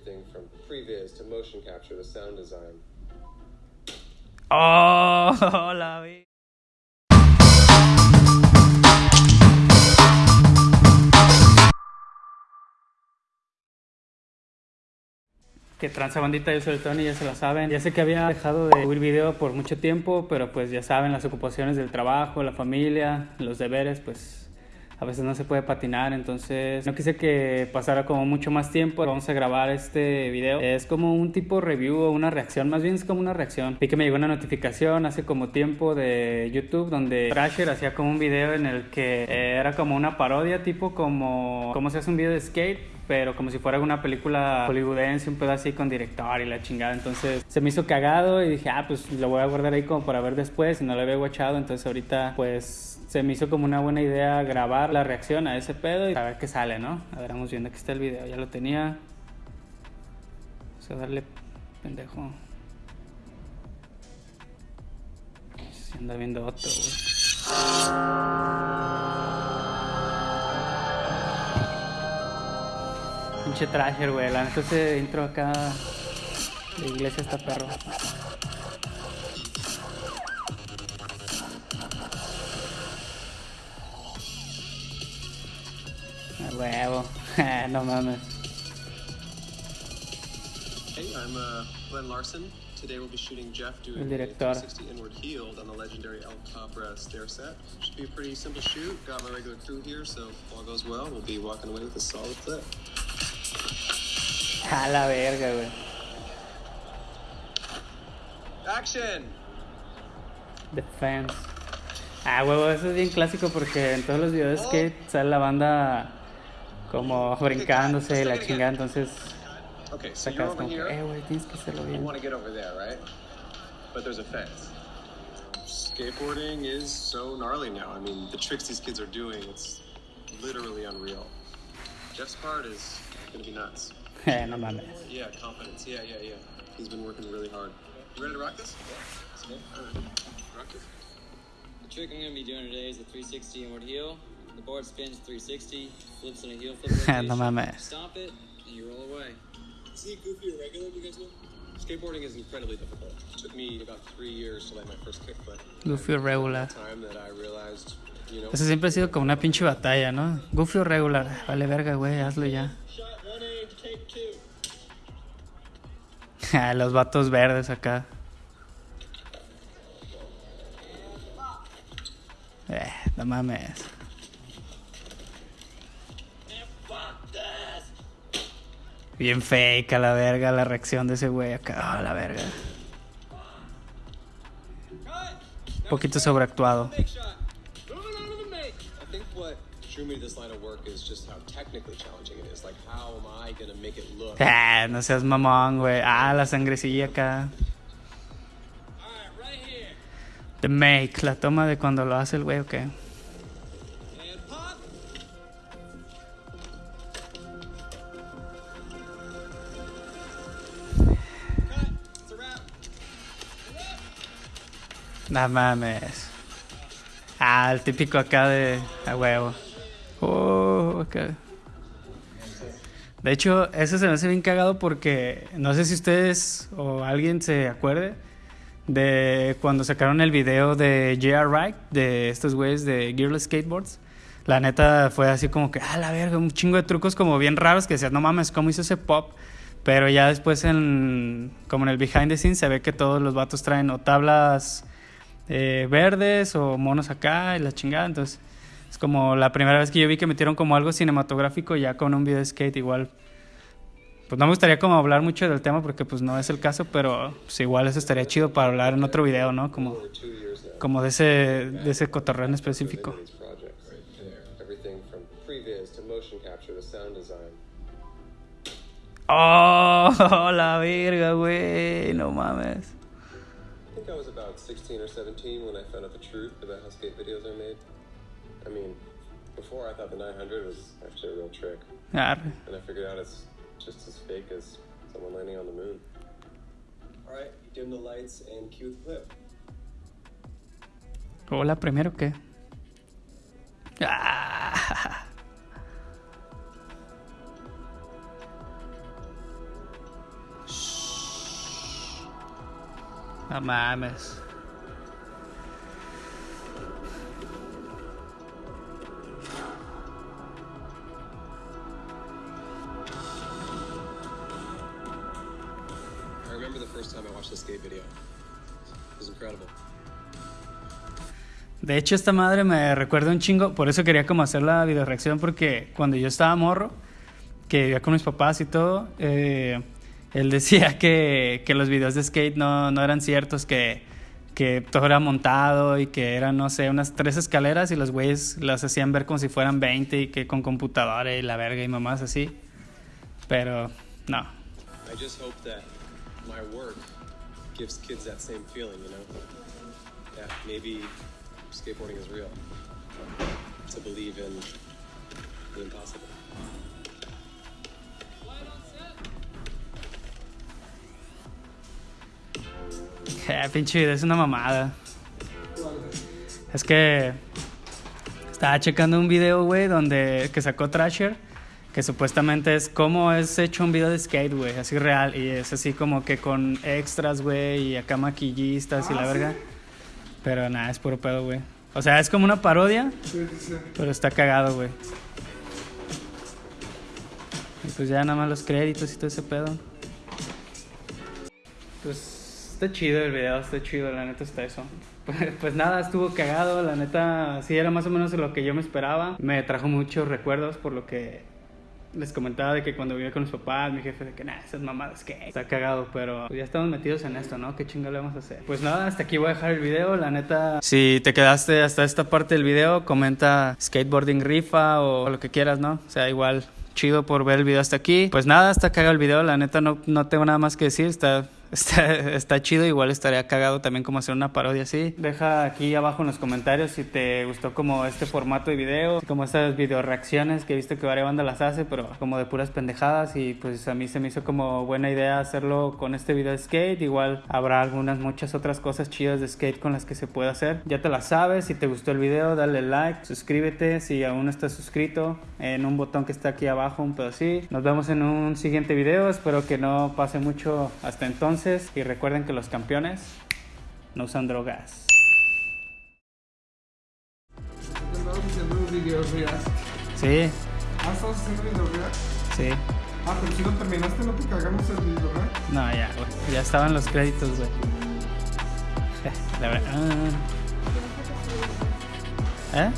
Everything from previs to motion capture to sound design. Oh, la vi. Que tranza bandita, yo soy el Tony, ya se la saben. Ya sé que había dejado de subir video por mucho tiempo, pero pues ya saben, las ocupaciones del trabajo, la familia, los deberes, pues a veces no se puede patinar, entonces no quise que pasara como mucho más tiempo. Vamos a grabar este video. Es como un tipo review o una reacción, más bien es como una reacción. Vi que me llegó una notificación hace como tiempo de YouTube donde Thrasher hacía como un video en el que eh, era como una parodia, tipo como cómo se hace un video de skate pero como si fuera una película hollywoodense, un pedo así con director y la chingada. Entonces se me hizo cagado y dije, ah, pues lo voy a guardar ahí como para ver después y no lo había guachado. Entonces ahorita pues se me hizo como una buena idea grabar la reacción a ese pedo y a ver qué sale, ¿no? A ver, vamos viendo, aquí está el video, ya lo tenía. Vamos a darle pendejo. Se anda viendo otro, Pinche trasher, güey. La neta ese intro acá de iglesia está perro. A huevo. no mames. Hey, I'm uh, Glenn Larson. Today we'll be shooting Jeff El doing a director. 360 inward healed on the legendary El Cabra stair set. Should be a pretty simple shoot. Got my regular crew here, so if all goes well, we'll be walking away with a solid clip. A la verga, güey. Action! Defense. Ah, huevo, eso es bien clásico porque en todos los videos que sale la banda como brincándose y la chingada, entonces Okay, so you're over here. eh, güey, tienes que hacerlo You bien. want to get over there, right? But there's a fence. Skateboarding is so gnarly now. I mean, the tricks these kids are doing, it's literally unreal. Jeff's part is going to be nuts. Eh, no mames. Yeah, confidence. Yeah, yeah, yeah. He's been working really hard. You ready to rock this? Yeah. All right. Rock this. The trick I'm going to be doing today is a 360 inward heel. The board spins 360, flips in a heel flip rotation. no mames. Stomp it, and you roll away. See goofy or regular, you guys know? Skateboarding is incredibly difficult. It took me about three years to land my first kickflip. Goofy o regular. Time that I realized, you know, Eso siempre ha sido como una pinche batalla, ¿no? Goofy o regular. Vale verga, güey, hazlo ya. Los vatos verdes acá. Eh, no mames. Bien fake a la verga la reacción de ese güey acá. A la verga. Un poquito sobreactuado. Ah, no seas mamón, güey. Ah, la sangrecilla acá. The make, la toma de cuando lo hace el güey, ok. No mames. Ah, el típico acá de a huevo. De hecho, ese se me hace bien cagado porque no sé si ustedes o alguien se acuerde de cuando sacaron el video de J.R. Wright, de estos güeyes de Gearless Skateboards. La neta fue así como que, ah, la verga, un chingo de trucos como bien raros que decías, no mames, ¿cómo hizo ese pop? Pero ya después, en, como en el behind the scenes, se ve que todos los vatos traen o tablas eh, verdes o monos acá y la chingada. Entonces, es como la primera vez que yo vi que metieron como algo cinematográfico ya con un video de skate igual. Pues no me gustaría como hablar mucho del tema porque pues no es el caso, pero pues igual eso estaría chido para hablar en otro video, ¿no? Como, como de ese, de ese cotorreo en específico. Oh, la verga, güey, no mames. I think I was about 16 or 17 when I found out the truth about how skate videos are made. I mean, before I thought the 900 was actually a real trick. And I figured out it's just as fake as someone landing on the moon. All right, dim the lights and cue the clip. Hola, primero que. Ah. Shh. No mames. De hecho, esta madre me recuerda un chingo, por eso quería como hacer la video reacción, porque cuando yo estaba morro, que vivía con mis papás y todo, eh, él decía que, que los videos de skate no, no eran ciertos, que, que todo era montado y que eran, no sé, unas tres escaleras y los güeyes las hacían ver como si fueran 20 y que con computadora y la verga y mamás así. Pero no, I just hope that my work gives kids that same feeling, you know? That maybe skateboarding is real. To believe in the impossible. Eh, pinche video, es una mamada. Es que estaba checando un video, güey, donde que sacó Trasher, que supuestamente es cómo es hecho un video de skate, güey, así real y es así como que con extras, güey, y acá maquillistas y la verga. Pero nada, es puro pedo, güey. O sea, es como una parodia, Sí, sí, sí. pero está cagado, güey. Y pues ya nada más los créditos y todo ese pedo. Pues está chido el video, está chido, la neta está eso. Pues, pues nada, estuvo cagado, la neta sí era más o menos lo que yo me esperaba. Me trajo muchos recuerdos por lo que les comentaba de que cuando vivía con mis papás, mi jefe de que nada, esas mamadas que está cagado, pero pues ya estamos metidos en esto, ¿no? ¿Qué chingo le vamos a hacer? Pues nada, hasta aquí voy a dejar el video, la neta. Si te quedaste hasta esta parte del video, comenta skateboarding rifa o lo que quieras, ¿no? O sea, igual chido por ver el video hasta aquí. Pues nada, está cagado el video, la neta no, no tengo nada más que decir, está, está, chido, igual estaría cagado también como hacer una parodia así. Deja aquí abajo en los comentarios si te gustó como este formato de video, como estas video reacciones que he visto que varias banda las hace, pero como de puras pendejadas y pues a mí se me hizo como buena idea hacerlo con este video de skate, igual habrá algunas muchas otras cosas chidas de skate con las que se puede hacer. Ya te las sabes, si te gustó el video dale like, suscríbete si aún no estás suscrito en un botón que está aquí abajo, un así. Nos vemos en un siguiente video, espero que no pase mucho hasta entonces y recuerden que los campeones no usan drogas. Sí, Ah, haciendo sí. Ah, pero si lo terminaste, no te cagamos el. No, ya, güey. Ya estaban los créditos, güey. La verdad. ¿Eh?